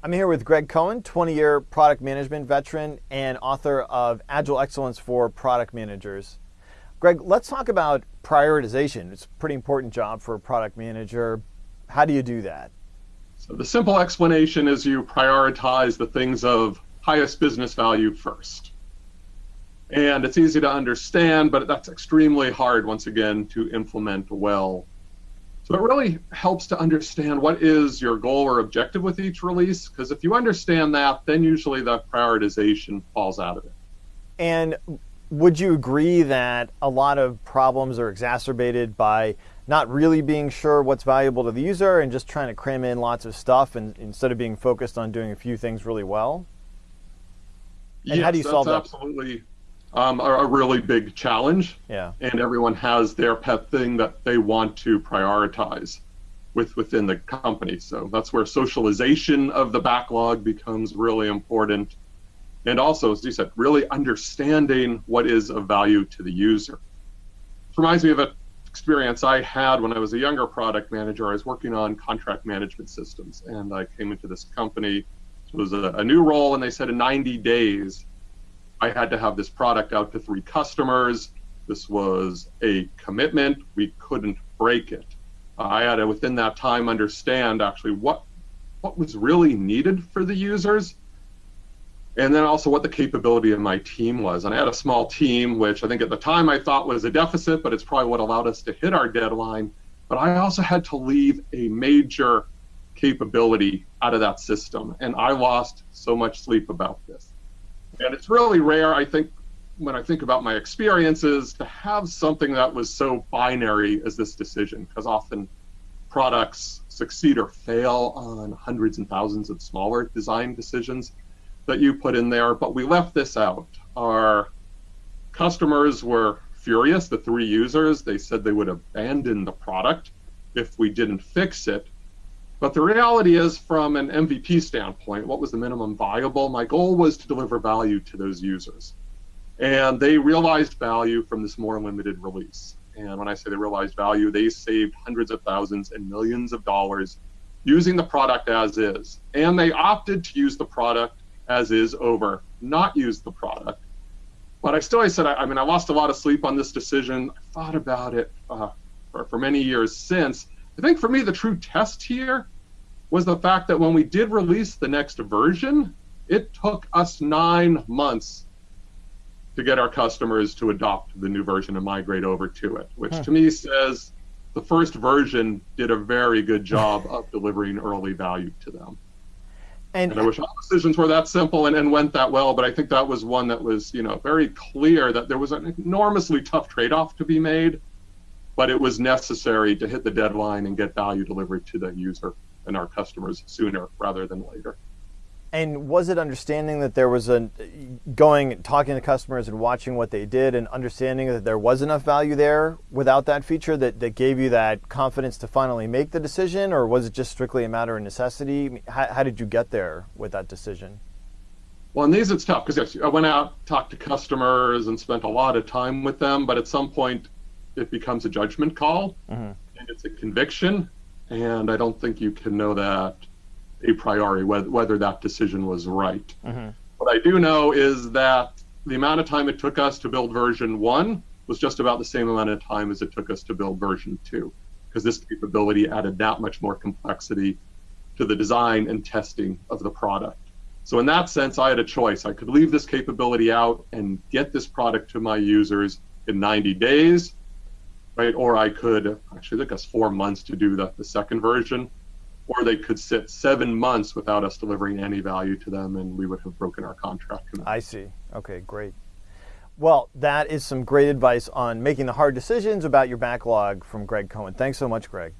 I'm here with Greg Cohen, 20 year product management veteran and author of Agile Excellence for Product Managers. Greg, let's talk about prioritization. It's a pretty important job for a product manager. How do you do that? So, the simple explanation is you prioritize the things of highest business value first. And it's easy to understand, but that's extremely hard, once again, to implement well so it really helps to understand what is your goal or objective with each release, because if you understand that, then usually the prioritization falls out of it. And would you agree that a lot of problems are exacerbated by not really being sure what's valuable to the user and just trying to cram in lots of stuff and instead of being focused on doing a few things really well? And yes, how do you solve that? Absolutely um, are a really big challenge. Yeah. And everyone has their pet thing that they want to prioritize with within the company. So that's where socialization of the backlog becomes really important. And also, as you said, really understanding what is of value to the user. It reminds me of an experience I had when I was a younger product manager. I was working on contract management systems, and I came into this company. It was a, a new role, and they said in 90 days I had to have this product out to three customers. This was a commitment. We couldn't break it. I had to, within that time, understand actually what what was really needed for the users, and then also what the capability of my team was. And I had a small team, which I think at the time I thought was a deficit, but it's probably what allowed us to hit our deadline. But I also had to leave a major capability out of that system, and I lost so much sleep about this. And it's really rare, I think, when I think about my experiences, to have something that was so binary as this decision, because often products succeed or fail on hundreds and thousands of smaller design decisions that you put in there. But we left this out. Our customers were furious, the three users. They said they would abandon the product if we didn't fix it. But the reality is, from an MVP standpoint, what was the minimum viable? My goal was to deliver value to those users. And they realized value from this more limited release. And when I say they realized value, they saved hundreds of thousands and millions of dollars using the product as is. And they opted to use the product as is over not use the product. But I still I said, I, I mean, I lost a lot of sleep on this decision. I thought about it uh, for, for many years since. I think for me, the true test here was the fact that when we did release the next version, it took us nine months to get our customers to adopt the new version and migrate over to it, which huh. to me says the first version did a very good job of delivering early value to them. And, and I wish all decisions were that simple and, and went that well, but I think that was one that was, you know, very clear that there was an enormously tough trade-off to be made but it was necessary to hit the deadline and get value delivered to the user and our customers sooner rather than later. And was it understanding that there was a going talking to customers and watching what they did and understanding that there was enough value there without that feature that, that gave you that confidence to finally make the decision, or was it just strictly a matter of necessity? How, how did you get there with that decision? Well, in these it's tough because yes, I went out, talked to customers, and spent a lot of time with them. But at some point, it becomes a judgment call mm-hmm. and it's a conviction. And I don't think you can know that a priori whether, whether that decision was right. Mm-hmm. What I do know is that the amount of time it took us to build version one was just about the same amount of time as it took us to build version two, because this capability added that much more complexity to the design and testing of the product. So in that sense, I had a choice. I could leave this capability out and get this product to my users in 90 days, right? Or I could actually took us four months to do the, the second version, or they could sit seven months without us delivering any value to them, and we would have broken our contract. I see. Okay, great. Well, that is some great advice on making the hard decisions about your backlog from Greg Cohen. Thanks so much, Greg.